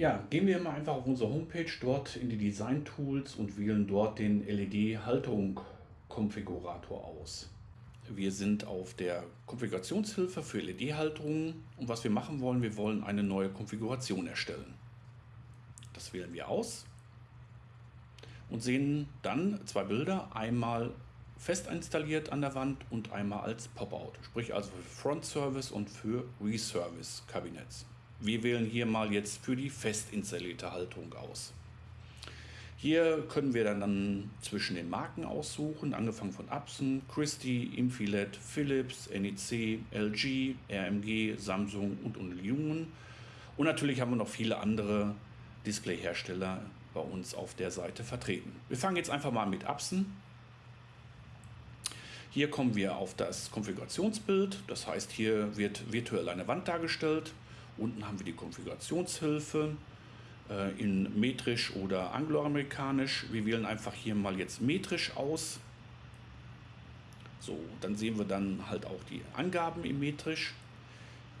Ja, gehen wir mal einfach auf unsere Homepage, dort in die Design Tools und wählen dort den LED-Haltung Konfigurator aus. Wir sind auf der Konfigurationshilfe für LED-Halterungen und was wir machen wollen, wir wollen eine neue Konfiguration erstellen. Das wählen wir aus und sehen dann zwei Bilder, einmal fest installiert an der Wand und einmal als Pop-out, sprich also für Front Service und für Reservice Kabinetts. Wir wählen hier mal jetzt für die fest installierte Haltung aus. Hier können wir dann zwischen den Marken aussuchen, angefangen von Epson, Christie, Infilet, Philips, NEC, LG, RMG, Samsung und Union. Und natürlich haben wir noch viele andere Displayhersteller bei uns auf der Seite vertreten. Wir fangen jetzt einfach mal mit Epson. Hier kommen wir auf das Konfigurationsbild, das heißt hier wird virtuell eine Wand dargestellt. Unten haben wir die Konfigurationshilfe, äh, in metrisch oder angloamerikanisch. Wir wählen einfach hier mal jetzt metrisch aus. So, dann sehen wir dann halt auch die Angaben im metrisch.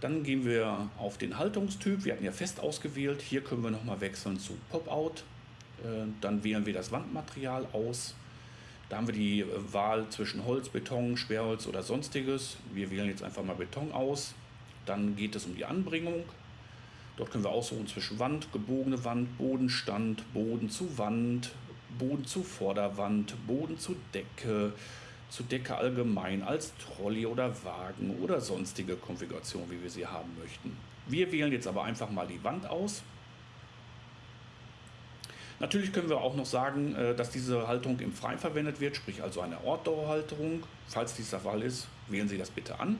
Dann gehen wir auf den Haltungstyp. Wir hatten ja fest ausgewählt. Hier können wir nochmal wechseln zu Pop-Out. Äh, dann wählen wir das Wandmaterial aus. Da haben wir die Wahl zwischen Holz, Beton, Sperrholz oder sonstiges. Wir wählen jetzt einfach mal Beton aus. Dann geht es um die Anbringung. Dort können wir aussuchen zwischen Wand, gebogene Wand, Bodenstand, Boden zu Wand, Boden zu Vorderwand, Boden zu Decke, zu Decke allgemein als Trolley oder Wagen oder sonstige Konfiguration, wie wir sie haben möchten. Wir wählen jetzt aber einfach mal die Wand aus. Natürlich können wir auch noch sagen, äh, dass diese Halterung im Freien verwendet wird, sprich also eine Ortdauerhalterung. Falls dies der Fall ist, wählen Sie das bitte an.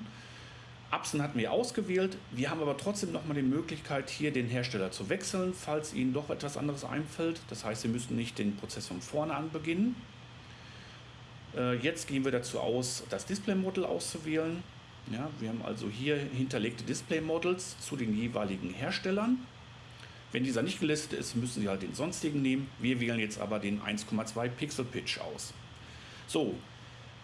Epson hatten wir ausgewählt. Wir haben aber trotzdem nochmal die Möglichkeit, hier den Hersteller zu wechseln, falls Ihnen doch etwas anderes einfällt. Das heißt, Sie müssen nicht den Prozess von vorne an beginnen. Äh, jetzt gehen wir dazu aus, das Display-Model auszuwählen. Ja, wir haben also hier hinterlegte Display-Models zu den jeweiligen Herstellern. Wenn dieser nicht gelistet ist, müssen Sie halt den sonstigen nehmen. Wir wählen jetzt aber den 1,2 Pixel Pitch aus. So,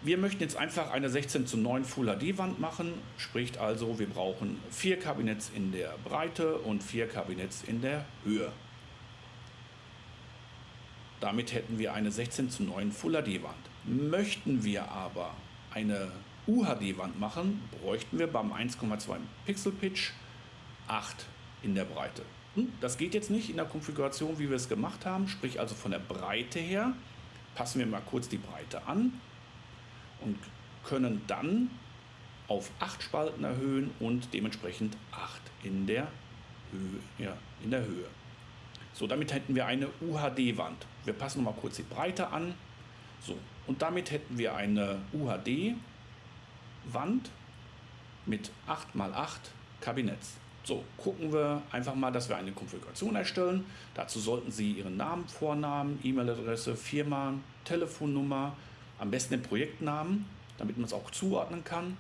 wir möchten jetzt einfach eine 16 zu 9 Full HD Wand machen, sprich also wir brauchen vier Kabinetts in der Breite und vier Kabinetts in der Höhe. Damit hätten wir eine 16 zu 9 Full HD Wand. Möchten wir aber eine UHD Wand machen, bräuchten wir beim 1,2 Pixel Pitch 8 in der Breite. Hm, das geht jetzt nicht in der Konfiguration, wie wir es gemacht haben, sprich also von der Breite her. Passen wir mal kurz die Breite an und können dann auf 8 Spalten erhöhen und dementsprechend 8 in der Höhe. Ja, in der Höhe. So, damit hätten wir eine UHD-Wand. Wir passen mal kurz die Breite an. So, und damit hätten wir eine UHD-Wand mit 8 x 8 Kabinetts. So, gucken wir einfach mal, dass wir eine Konfiguration erstellen. Dazu sollten Sie Ihren Namen, Vornamen, E-Mail-Adresse, Firma, Telefonnummer, am besten den Projektnamen, damit man es auch zuordnen kann.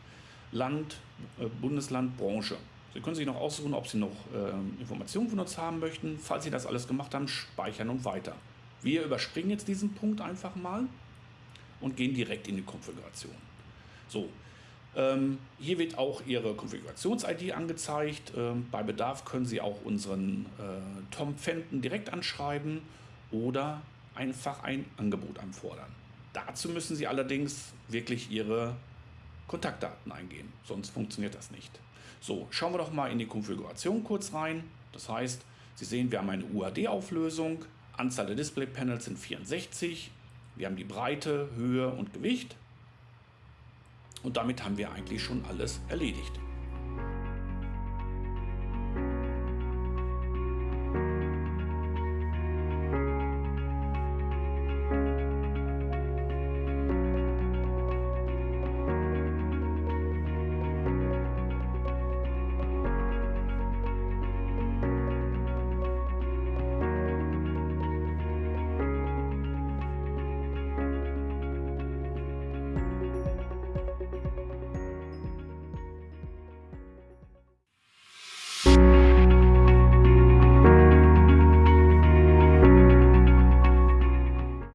Land, äh, Bundesland, Branche. Sie können sich noch aussuchen, ob Sie noch äh, Informationen von uns haben möchten. Falls Sie das alles gemacht haben, speichern und weiter. Wir überspringen jetzt diesen Punkt einfach mal und gehen direkt in die Konfiguration. So, ähm, hier wird auch Ihre Konfigurations-ID angezeigt. Ähm, bei Bedarf können Sie auch unseren äh, Tom Fenton direkt anschreiben oder einfach ein Angebot anfordern. Dazu müssen Sie allerdings wirklich Ihre Kontaktdaten eingeben, sonst funktioniert das nicht. So, schauen wir doch mal in die Konfiguration kurz rein. Das heißt, Sie sehen, wir haben eine UHD-Auflösung, Anzahl der Display-Panels sind 64, wir haben die Breite, Höhe und Gewicht und damit haben wir eigentlich schon alles erledigt.